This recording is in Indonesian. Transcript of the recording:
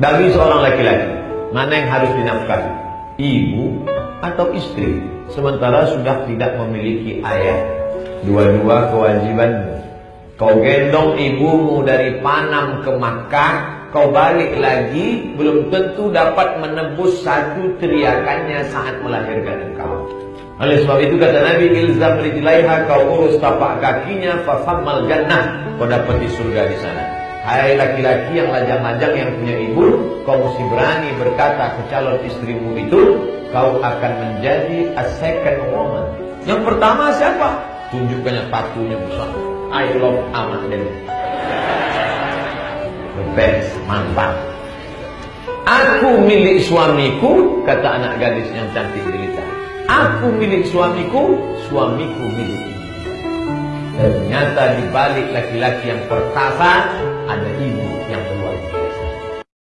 bagi seorang laki-laki mana yang harus dinafkahi? Ibu atau istri? Sementara sudah tidak memiliki ayah. Dua-dua kewajibanmu. Kau gendong ibumu dari Panam ke Makkah kau balik lagi belum tentu dapat menebus satu teriakannya saat melahirkan engkau. Oleh sebab itu kata Nabi ilzam rijlaiha kau urus tapak kakinya fafamal jannah. Kau dapat di surga di sana Hai laki-laki yang lajang-lajang yang punya ibu, kau mesti berani berkata ke calon istrimu itu, kau akan menjadi a second woman. Yang pertama siapa? Tunjukkannya tatunya besar. I love Ahmad Dhani. The best, mantap. Aku milik suamiku, kata anak gadis yang cantik jelita. Aku milik suamiku, suamiku milik Ternyata di balik laki-laki yang perkasa